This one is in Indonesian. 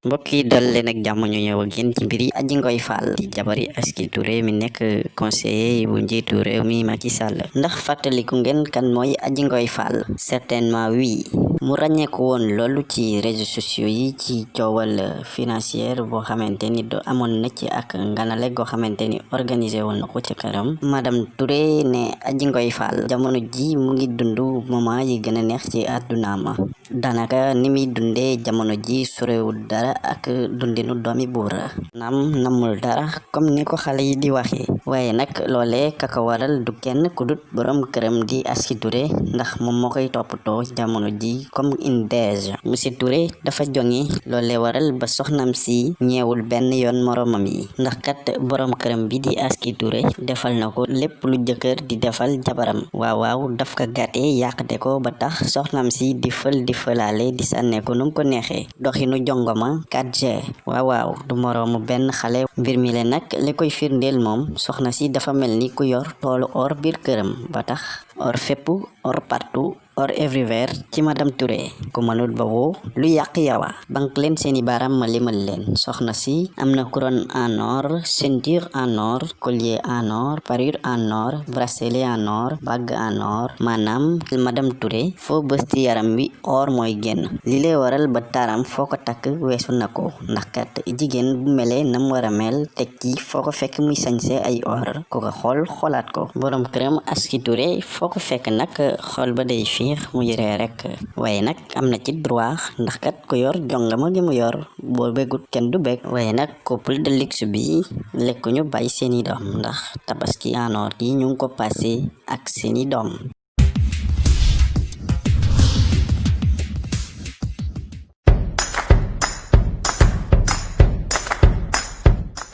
mbokk yi dal leen ak jàmm ñu ñëw ak yéen di jabari Aski Touré mi nekk conseiller bu njiitu réew mi Macky Sall ndax fàttaliku ngeen kan mooy Adji Ngoye Fall certainement oui mu ràññeeku woon loolu ci réseaux sociaux yi ci coowal financière boo xamante ni do amoon na ci ak nganale goo xamante ni organisé woon na ko ci këram madame Touré ne Adji Ngoye Fall jamono ji mu ngi dund moment yi gën a neex ci àddunaama daanaka ni muy dundee jamono ji sorewul dara ak dundinu doomi buur naam namul dara comme ni ko xale yi di waxee waaye nag loolee kaka waral du kenn ku dut borom këram di Aski Touré ndax moom moo koy jamono ji comme une dége monsieur Touré dafa jongi loolee waral ba soxnam si ñeewul benn yoon moromam yi. Ndax kat borom këram bi di Aski Touré defal na ko lépp lu jëkkër di defal jabaram. Waaw waaw daf ko gàttee yàqte ko ba tax soxnam si di fël di fëlaale di sànneeku num ko neexee. Doxinu jongoma 4G waaw waaw du moroomu benn xale. Mbir mi le nag li koy soxna si dafa mel ni ku yor toolu or biir këram. Ba tax or fépp or partout or everywhere ci madame Touré. Ku mënul ba woo lu yàq yawa. Bank leen seeni baaraam ma limal leen soxna si am na couronne en or ceinture en or collier en or parure en or bracelet en or bague en or maanaam madame Touré foo bës ci yaram wi or mooy génn li lay waral ba taram foo ko takk weesu na ko ndax kat jigéen bu melee nam war a mel teg ci foo ko fekk muy sañse ay or. Ku ko xool xoolaat ko. Borom këram Aski Touré foo ko fekk nag xool ba day fiix mu yëree rek. Waaye nag am na ci droit ndax kat ku yor jongama gi mu yor boo bégut kenn du bég. Waaye nag couple de luxe bi lekkuñu bàyyi seeni doom ndax tabaski en or gi ñu ko passé ak seeni doom